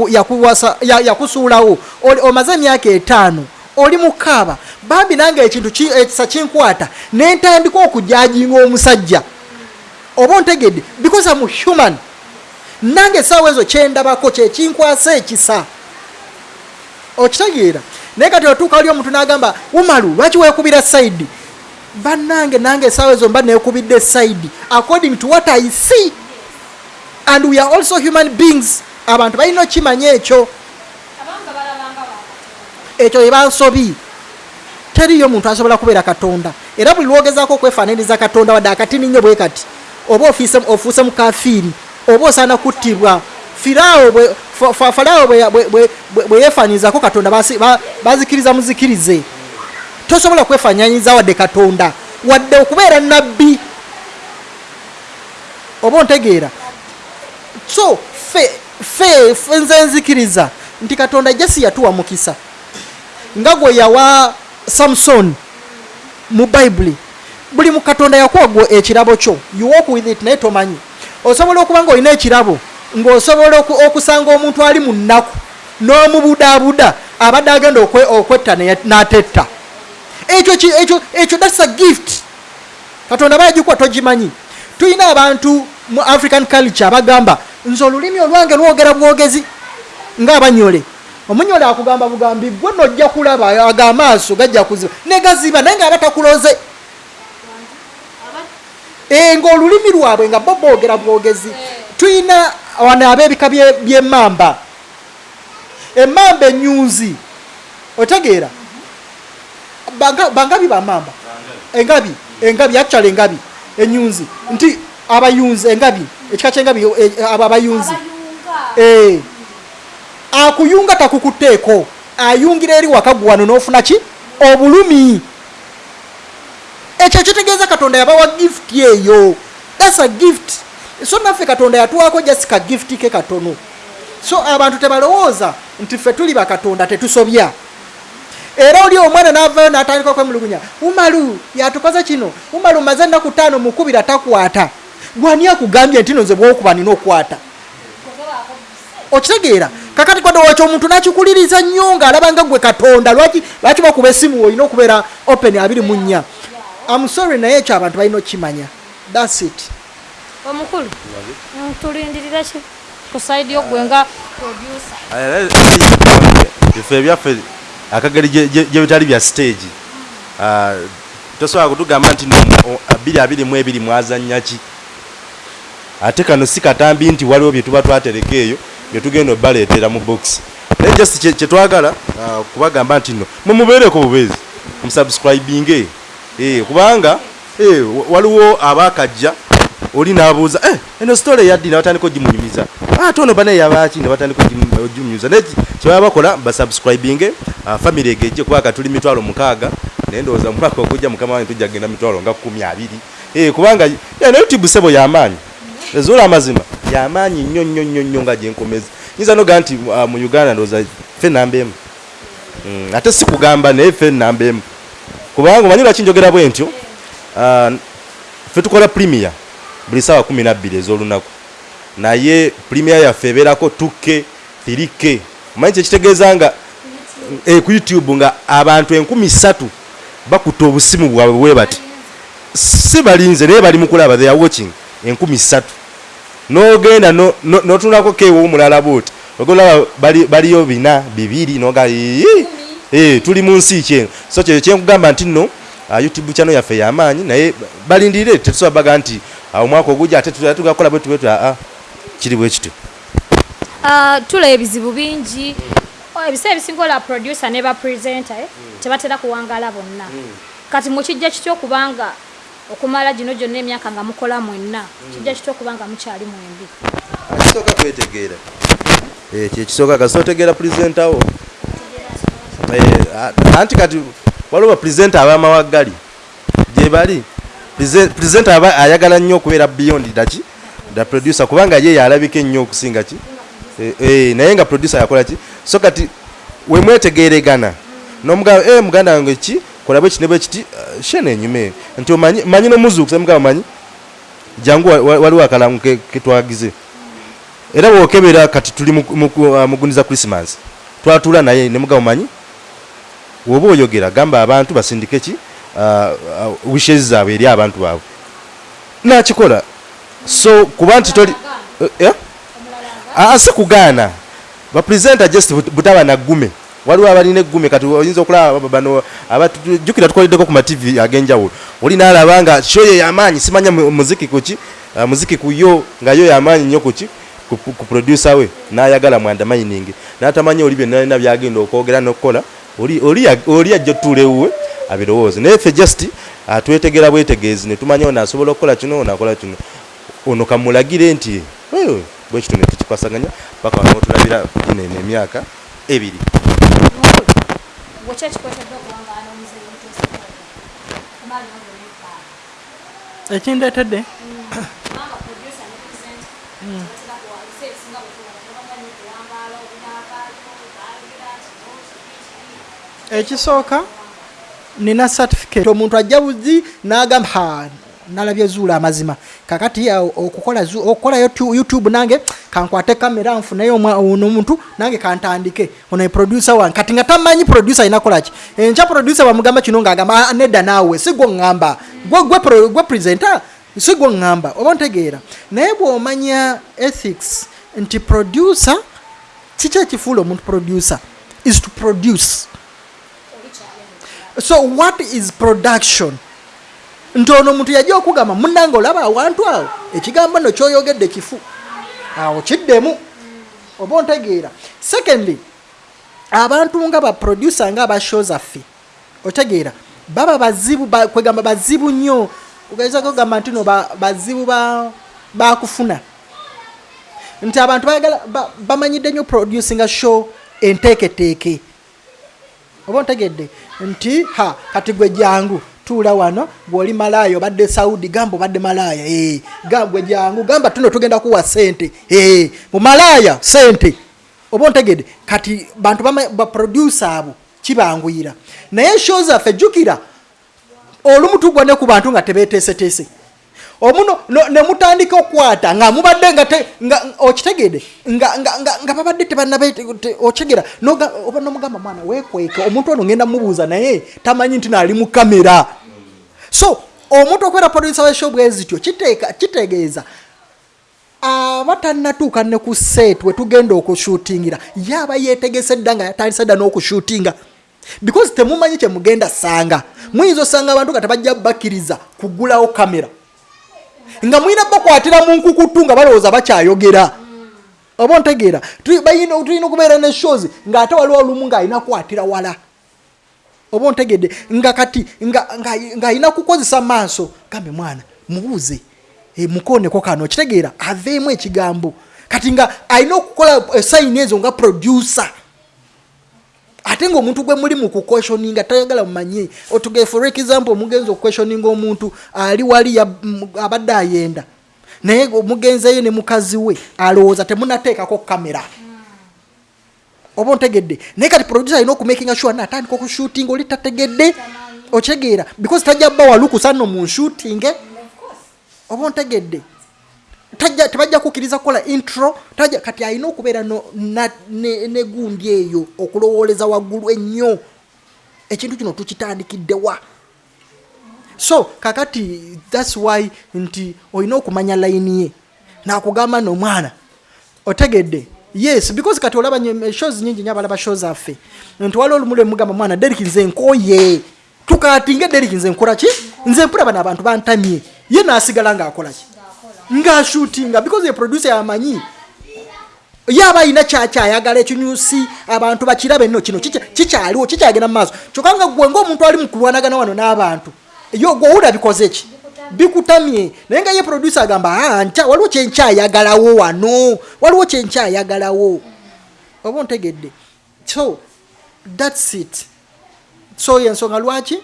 yakusuulawo omaze emyaka etaano oli mukaaba. Bambi nange ekintu ki- ekisa kinkwata nentandika okujajinga omusajja. Oba ontegedde? Because am human nange esaawa ezo kyendabako kyekinkwasa ekisa. Okitegeera. Naye kati otuuka oli omuntu n'agamba umalu lwaki weekubira saidi bannange nange esaawa ezo mba neekubidde saidi according to what i see and we are also human beings abantu balina okimanya ekyo. Ekyo yebansobi teriyo muntu asobola kubeera katonda. Era buli lwogezaako okwefaananiza katonda wadde akatini nnyo bwe kati. Oba ofuuse mukafiiri oba osaana kuttibwa firaawo falaawo bwe- yeefaanyirizako katonda bazikiriza muzikirize. Tosobola kwefaanyanyiza wadde katonda wadde okubeera nabbi oba ontegeera? So fe nze nzikiriza nti katonda jasi yatuwa mukisa nga gwe yawa samson mu bayibuli buli mu katonda yakuwa gwe ekirabo kyo you walk with it naye tomanyi osobola okuba nga olina ekirabo ng'osobola oku- okusanga omuntu ali mu nnaku n'omubudaabuda abadde agenda okwe- okwetta n'atetta. Ekyo ekyo thats a gift. Katonda bagikuwa togimanyi. Tulina abantu mu african culture abagamba nze olulimi olwange lwogera bwogezi ngaabanyole omunyole akugamba bugambi gwe nojja kulaba aga amaaso gajja kuziba negaziba naye nga aba Eh, ng'olulimi lwabwe nga bo boogera bwogezi. Tulina wano ab'ebika bye- by'emmamba emmamba enyunzi otegeera? Banga- bangabi bamamba engabi engabi actually engabi enyunzi nti abayunzi engabi ekika kyengabi eh, abo abayunzi Eh. akuyunga takukutteeko. Ayungira eri wakagu wano n'ofuna ki? Obulumi ekyo kitegeeza katonda yabawa gift eyo thats a gift. So naffe katonda yatuwako just ka gift ke katono. So abantu tebalowooza nti ffe tuli bakatonda tetusobya. Era oli omwana navayo natandika okwemulugunya umalu yatukoze kino? Umalu maze ennaku ttaano mukubira takwata gwani akugambye nti nonze bwokuba nina okwata okitegeera kakati kwadowakyo omuntu nakikuliriza nnyo ng'alaba nga gwe katonda lwaki lwaki bakuba esimu olina okubeera open abiri mu nnya amusori naye ekyo abantu balina okukimanya? Thats it. Omukulu tulindirira ki? Ku saidi yogwe nga ife ebyaffe akageri gye- gye gye bitali bya stage. Ah, tosobola kutugamba nti abiri abiri mu ebiri mwazannya ki? Ate kano si katambi nti waliwo bye tuba twatereka eyo bye tugenda obaleetera mu box. Naye just kye- kye twagala ah, kubagamba nti no mumubeereko bubeezi musubscribinge kubanga eh, wa- waliwo abaakajja oli n'abuuza eh, eno story eyaddi nebatandika ogimunyumiza. Ate ono banaye yabaki nebatandika ogimu- ogimunyumiza? Naye ki- kyebaba bakola basubscribinge uh, family egejje kubanga tuli mitwalo mukaaga naye ndowooza mu mwaka ogujja mukama wange tujja kgenda mitwalo nga kumi abiri. Eh, kubanga eno youtube sebo yamaanyi ezuula amazima yamaanyi nnyo nnyo nnyo nnyo nga gyenkomeza nyinza noga nti uh, mu uganda namba emu Mm, ate si kugamba namba emu kubanga omanyi lwaki njogera bwe ntyo? Ah, ffe tukola premier buli saawa kumi nabbiri ez'olunaku. Naye premier yaffe ebeerako 2k 3k omanyi kyekitegeeza nga eh, ku youtube nga abantu enkumi ssatu bakuta obusimu bwabwe bwe bati si balinze naye bali mu kulaba they are watching. Enkumi ssatu. N'ogenda no- no- n'otunulako keewo omulala booti ogolaba baliyo bina bibiri noga "Ii, eh, tuli mu nsi kyeno so kyeyo kyenkugamba nti nno ah, youtube channel yaffe yamaanyi naye balindirire tetusobola baga nti ah, omwaka ogujja ate tu- tugakola bwetu bwetu aa kiri bwe kityo. Ah, tula ebizibu bingi. Oh, ebiseera ebisinga ola producer ne bapresenter eh, tebatera kuwangala bonna. Kati mukijja kitya okubanga okumala gino gyonna emyaka nga mukola mwenna kijja kitya okubanga mukyali mwembi. Kisooka kwetegeera kyekisooka kasi otegeera purezenta wo. Eh, anti kati waliwo bapurezenta ab'amawaggali gye bali purezenta aba ayagala nnyo okubeera beyond daki da producer kubanga ye yalabika ennyo okusinga ki Eh, eh, naye nga producer yakola ki so kati wemwetegeregana nomugamba eh, muganda wange ki kola bwe kiti ne bwe kiti eh, shene enyume nti manyi nomuzuukusa mugamba manyi jangu wa- wa- waliwo akalangu ke- ketwagize era bwokebera kati tuli mu- mu- uh, muguniza christmas twatula naye nemugamba manyi woba oyogera gamba abantu basindike ki? Uh, uh, wishes zaabwe eri abantu baabwe. Nakikola. So kuba nti toli Eh, eh? Ah, si kugaana. Bapresenta just but- butaba nagume waliwo abalina eggume kati oyinza okulaba aba- bano abatujjukira tukoleddeko ku matv ag'enjawulo. Oli naalaba nga shoyo yamaanyi simanya mu- muziki kuki ah, muziki kuyo nga yo yamaanyi nnyo kuki ku producer we n'ayagala mwandamining n'atamanyi oli byonna byagenda okwogera n'okukola oli oli ya- oli ajja otuula ewuwe abirowooze naye ffe just ah, twetegera bwetegeezi ne tumanya ono asobola okukola kino ono akola kino. Ono kamulagire nti "Wewe, bwe kito ne tukikwasaganya paka wanootulabira ginene emyaka ebiri. Gwekyo ekikwetedde okubanga n'omuzeeyi muteesobola kumala nobulekaaga ekindeetedde kubanga producer ne presenter batera kuwa ebiseera ebisinga bwe tubona tebaganye okuwangaala obinaakaayo baagira kino kiki kiki ekisooka nina certificate. Omuntu ajja buzi n'agamba ha nalabye zuula amazima. Kakati awo okukola okukola Youtube- nange kankwate kamera nfuneyo omuntu nange kantandike. Ono producer wange. Kati nga tamanyi producer alina kolaki enkya producer bamugamba kino ngaagamba "Ah, nedda naawe si gwe ŋŋamba. Gwe- presenter si gwe ŋŋamba oba ntegeera. Naye bw'omanya ethics nti producer kiki ekifuula omuntu producer? Is to produce so what is production? Nti ono omuntu yajja okugamba munange olaba awantu awo ekigambo no kyoyogedde kifu awo kiddemu oba ontegeera. Secondly abantu nga baproducer nga abashow zaffe otegeera baba bazibu ba- kwegamba bazibu nnyo ogeza kugamba nti no ba- bazibu ba- bakufuna. Nti abantu bayagala ba- bamanyidde nnyo producinga show enteeketeeke oba ontegedde nti ha kati gwe jangu tuula wano bw'oli malaaya obadde saudi gamba obadde malaaya gamba gwe jangu gamba tuno tugenda kuwa sente ee mu malaaya sente oba ontegedde kati bantu baproducer abo kibanguyira. Naye show zaffe jjukira olumu tugwa ne ku bantu nga tebeteeseteese omuno no- ne mutandika okukwata nga mubadde nga te- nga- nga- okitegedde nga- babadde tebanabe okigera oba nomugamba mwana wekweke omuntu ono ngenda mubuuza naye tamanyi nti naali mu kamera. So omuntu okubeera producer weshow bwe zityo kiteeka- kitegeeza. Aba tannatuuka ne ku set we tugenda okushutingira yaaba yeetegese dda nga yatandise dda n'okushutinga because temumanyi kyemugenda sanga. Muyinza osanga abantu nga tebajja bakkiriza kugulawo kamera nga mulina bakwatira mu nkukutu nga balowooza bakyayogera. Oba bayina- tulina okubeera ne shows ng'ate waliwo olumu ng'alina kukwatira wala. Oba ontegedde? Nga kati nga- nga- ng'alina kukozesa maaso. Gambe mwana mubuuze. E, mukoneko kano. Kitegeera aveemu ekigambo. Kati nga alina okukola esayini ezo nga producer ate ngaomuntu gwe muli mu kuquestioninga tayagala mumanye. Otuge for example mugenzi okuquestioninga omuntu ali wali abadde ayenda. Naye mugenzeyo ne mukazi we alowooza temunateekako kamera. Oba ontegedde? Naye kati producer alina okumakinga sure naatandika okushutinga oli tategedde? Okitegeera because tajja bba walukusa nno mu nshutinge oba ontegedde tebajja kukkiriza kukola intro tajja kati alina okubeera na- ne ne eyo okulowooleza waggulu ennyo. Ekintu kino tukitandikiddewa. So kakati thats why nti olina okumanya layini ye. Nakugamba no mwana otegedde. Yes because kati olaba shows nyingi nyo abalaba show zaffe nti waliwo olumu lwemugamba mwana derik nze nkoye tukatinge derik nze nkola ki nze mpulaba n'abantu bantamye. Ye nasigala ng'akola ki ng'ashutinga because ye producer yamanyi. Yaba alina kyakyayagala ekinyusi abantu bakirabe nno kino kikya- kikyaliwo kikyagenda mu maaso. Kyokka nga gwe ngaomuntu ali mu kulwanagana wano n'abantu yo gwowula bikoze ki? Bikutamye. Naye nga ye producer agamba "Ah, nkya- waliwo kyenkyayagalawo wano waliwo kyenkyayagalawo oba ontegedde? So thats it. So yensonga lwaki?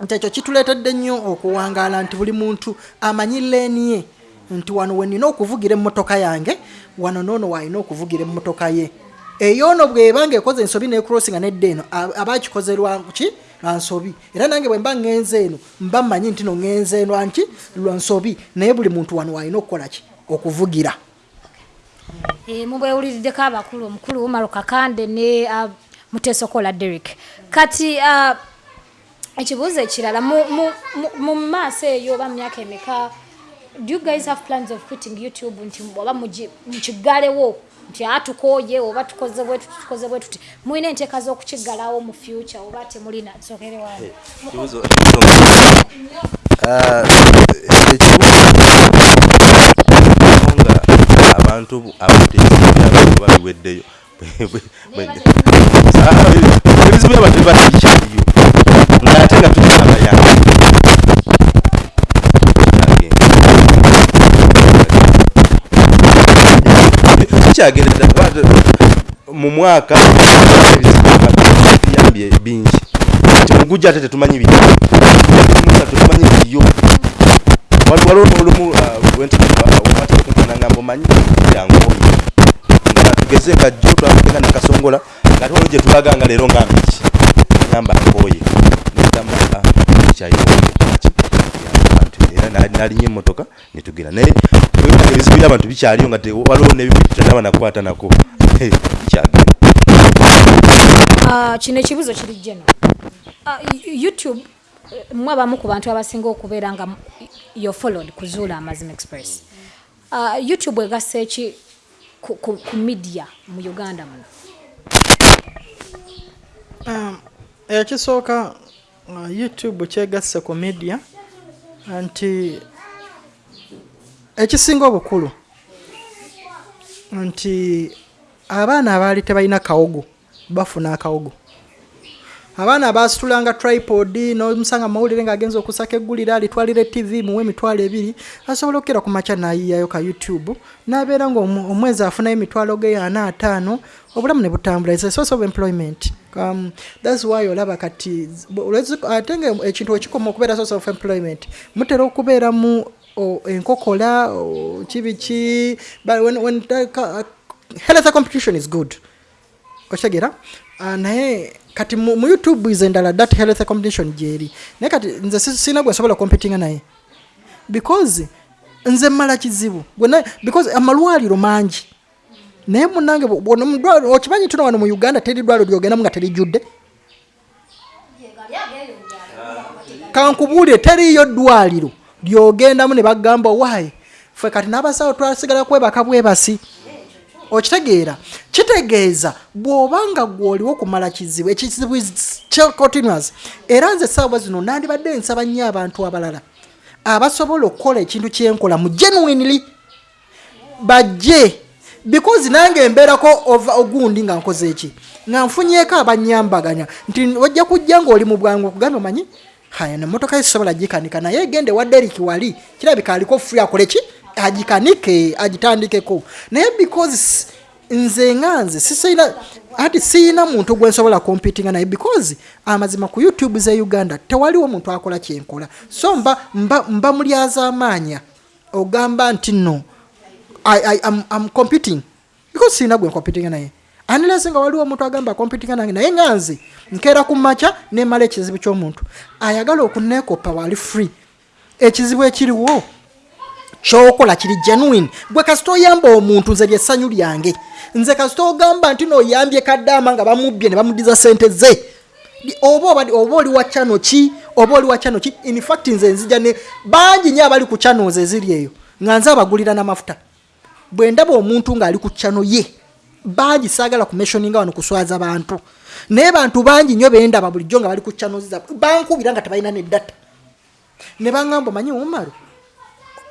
Nti ekyo kituleetedde nnyo okuwangaala nti buli muntu amanyi leeni ye nti wano we nina okuvugira emmotoka yange wano noono waalina okuvugira emmotoka ye. Eyoono bweba ngaekoze ensobi necrossinga nedda eno a- aba akikoze lwaki lwa nsobi. Era nange bwe mba ŋŋenze eno mba mmanyi nti no ŋŋenze lwa nki? Lwa nsobi. Naye buli muntu wano waalina okukola ki? Okuvugira. Eh, mubwewuliriddeko abakulu omukulu umaro kakande ne mutesokola derek kati ekibuuzo ekirala mu maaso eyo oba mu myaka emeka do you guys have plans of quitting youtube nti oba mukigalewo nti atukoye oba tukoze bwe tuti tukoze bwe tuti mulina enteeka z'okukiggalawo mu future oba temulina sokere wange nga- Ah, abantu abateebyabo babiweddeyo ebizibu byabatu batikyaliyo ngaate nga tulina abayambi kikyagenda mu mwaka ebiyambye bingi nti mugujja ate tetumanyi biri tetumanyi biriyo waliwo olumu wentikunkanaŋamba omanyi yangoye nga tugeze nga jjo twagenda nakasongola nga tewaliwo gye tulaga nga leero nga mbiki nagamba nkooye negamba kyayinaaki abantu era na- nalinnya emmotoka netugenda naye webanga ebizibu by'abantu bikyaliyo nga waliwo nebimu tutanaba nakwata nako kyagenda Ah, kino ekibuzo kiri jeno Ah, youtube mwe abamu ku bantu abasinga okubeera nga yo followed ku zuula amazima express. Ah, youtube egasse ki ku, media mu uganda muno? Um, ekisooka youtube kyegasse ku media nti ekisinga obukulu nti abaana abaali tebalina kawogo bafuna akawogo. Abaana abasitulanga tripod nomusanga mawulire ngaagenza okusaka eggulira alitwalira tv muwe emitwalo ebiri asobola okukera ku makya nayiyayo ka youtube nabeera nga omwezi afunayo emitwalo ge ana ataano obulamu ne butambula. It's a source of employment. Um, thats why olaba kati ate nga ekintu ekikoma okubeera source of employment mutera okubeera mu enkokola kibiki uh, health competition is good. Okitegeera Ah, naye kati mu youtube ize endala that health competition gyeri. Naye kati nze si- sina gwe nsobola competinga naye. Because nze mmala kizibu. Because amalwaliro mangi. Naye munange okimanyi tuno wano mu uganda teri ddwaliro lyogendamu nga terijjudde kankubuulire teriyo ddwaliro lyogendamu ne bagamba waayi ffe kati n'abasawo twasigala kwebaka bwebasi. Okitegeera kitegeeza bw'obanga gw'oliwo okumala kizibu ekizibu continuous era nze essaawa zino nandibadde nsaba nnyo abantu abalala abasobola okukola ekintu kyenkola mu genuinely. Bajje because nange embeerako ova ogundi nga nkoze eki? Nga nfunyeko abanyambaganya nti ojja kujja ngaoli mu bwangu okugambe omanyi haya nemotoka esobola gikanika naye egende wa deriki wali kirabika aliko fri akole ki agikanike agitandikeko naye because nze nga nze sisina ati siina muntu gwe nsobola kompitinga naye because amazima ku youtube ze uganda tewaliwo muntu akola kyenkola. So mba, mba, mba mulyaza amaanya ogamba nti no I, I, I'm, I'm competing. Because siina gwe competing naye unless nga waliwo omuntu agamba competing nange naye nga nze nkeera ku makya nemala ekizibu ky'omuntu ayagala okuneekopa wali free. Ekizibu ekiriwo kyokola kiri genuine. Gwe kasita oyamba omuntu nze lyessanyu lyange. Nze kasita ogamba nti nooyambye kaddaama nga bamubbye ne bamudiza sente ze. Oba oli wa kyano ki oba oli wa kyano ki infact nze nzija ne bangi nyo abali ku channels eziri eyo nga nze abagulira n'amafuta. Bwe ndaba omuntu ng'ali ku kyano ye bangi saagala kumeshoninga wano kuswaza bantu naye bantu bangi nnyo bendaba bulijjo nga bali ku channels zaabwe bankubira nga tebalina neddata. Ne baŋŋamba omanyi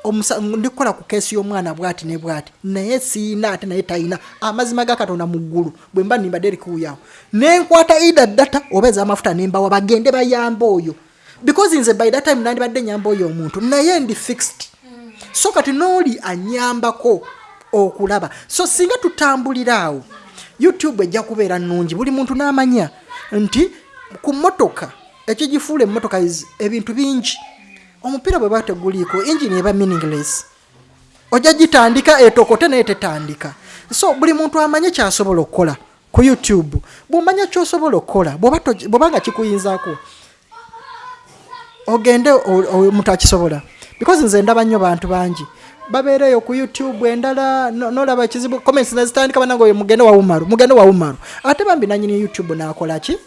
omusa- ndikukola ku keesi y'omwana bwati ne bwati. Naye siina ate naye talina amazima ga katonda mu ggulu. Bwe mba nimbadde erikuwuyawo nenkwata ida data oba ez'amafuta nembawa bagende bayamba oyo. Because nze by that time nandibadde nyamba oyo omuntu. Naye ndi fixed. So kati n'oli anyambako okulaba. So singa tutambulira awo youtube ejja kubeera nnungi buli muntu n'amanya nti ku motoka ekigifuula emmotoka ebintu bingi. Omupiira bwe bateguliiko engine eba meaningless. Ojja gitandika etokote naye tetandika. So buli muntu amanye kyasobola okukola ku youtube bwomanya kyosobola okukola bw'obanga kikuyinzaako ogende omuntu akisobola. Because nze ndaba nnyo bantu bangi babeereyo ku youtube endala no- nolaba ekizibu comments nezitandika banange oyo mugende wa umaru mugende wa umaru. Ate bambi nanyini youtube nakola ki?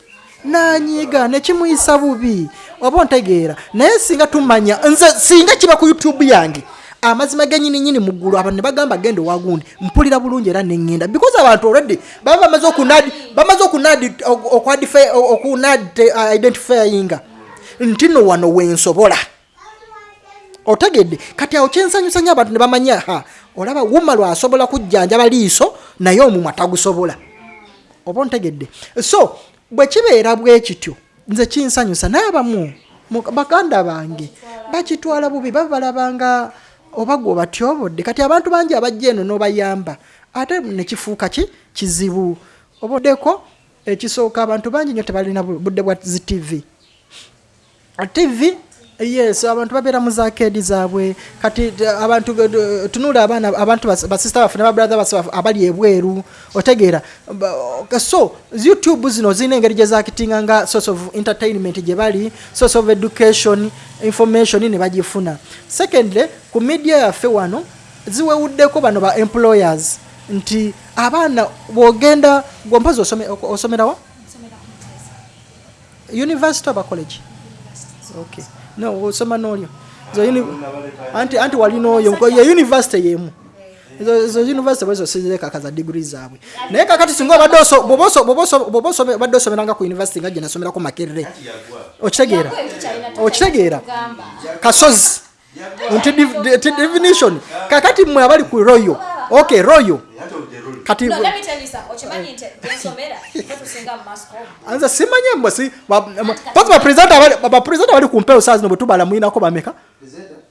Nanyiga nekimuyisa bubi oba ontegeera? Naye singa tumanya nze singa kiba ku youtube yange amazima genyininyini muggulu abantu ne bagamba genda owagundi mpulira bulungi era neŋŋenda because abantu already baba bamaze okunadi bamaze okunadi okunadi identifyinga. Nti no wano wensobola otegedde. Kati awo kyensanyusa nyo abantu ne bamanya ha olaba wuma lwasobola kujjanjaba liiso naye omumwa tagusobola. Oba ontegedde. So bwe kibeera bwe kityo nze kinsanyusa n'abamu mu- baganda bange bakitwala bubi baba balabanga oba gwe obatyobodde kati abantu bangi abajja eno n'obayamba ate nekifuuka ki? Kizibu. Obaddeko ekisooka abantu bangi nnyo tebalina bu- budde bwa zi tv tv yes abantu babeera mu zakedi zaabwe. Kati t- abantu g- tunula abaana abantu bas- basista baffe nababrathe baffe abali ebweru otegeera. Ba- so youtube zino zirina engeri gye zakitinga nga source of entertainment gye bali source of education information ne bagifuna. Secondly ku media yaffe wano ziwewuddeko bano ba employers nti abaana bwogenda gwompozi osomerawa university. Oba college? Okay no osoma n'olyo Zo uni- anti anti walina oyo nko- ye university yemu. Ezo- ezo university bwezo sizekaka za degree zaabwe naye kakati singa obadde oso- bw'oba oso- bw'oba oso- bw'oba osome- obadde osomeranga ku university nga gye nasomerako makerere. Okitegeera okitegeera kasozi nti div- di- ti definition. Kakati mmwe abali ku royo. Okay royo kati No, let me tell you something. Okimanyi nti ensomera ffe tusinga mu mascom. anza simanye mbwe si ba- ma- pasi bapresidenti abali- bapresidenti abali ku mpewo saa zino bwe tubala muyinako bameka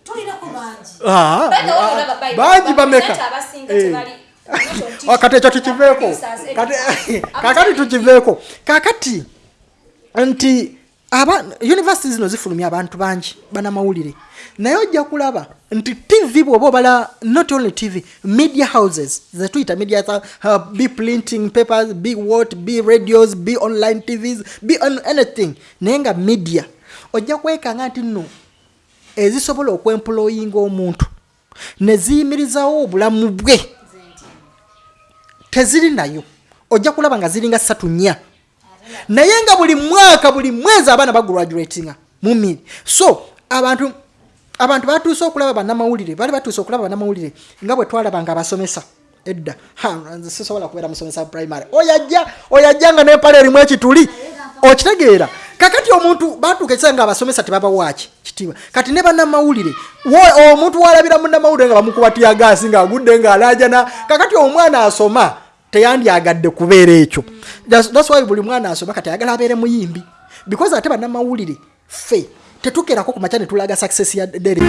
Tulinako bangi. Ah, By the way, olaba Bible, bangi bameka bapresenta abasinga Eh. tebali- not on teaching, Ah, kati ekyo tukiveeko producers, Kati- editors. kakati tukiveeko kakati nti aba university zino zifulumya abantu bangi banamawulire. Naye ojja kulaba nti tv bwoba obala not only tv media houses zetuyita media uh, be printing papers be what be radios be online tvs be on anything. Naye nga media ojja kwekanga nti nno ezisobola okwemployinga omuntu ne ziyimirizawo obulamu bwe. Teziri nayo. Ojja kulaba nga ziringa ssatu nnya naye nga buli mwaka buli mwezi abaana bagraduatinga mu miri so abantu abantu batuuse okulaba bannamawulire bali batuuse okulaba bannamawulire nga bwe twalaba nga abasomesa. Edda. Nze sisobola kubeera musomesa primary. Oyajja oyajja nga nempala erimu ekituli okitegeera. Kakati omuntu batuuka ekisaa nga abasomesa tebabawaaki kitiibwa. Kati ne bannamawulire omuntu walabira munnamawulire nga bamukuba tiyagaasi ng'agudde ng'alaajana kakati omwana asoma teyandyagadde kubeera ekyo. That's- why buli mwana asoma kati ayagala abeere muyimbi. Because ate bannamawulire ffe tetukerako ku makya ne tulaga success ya dere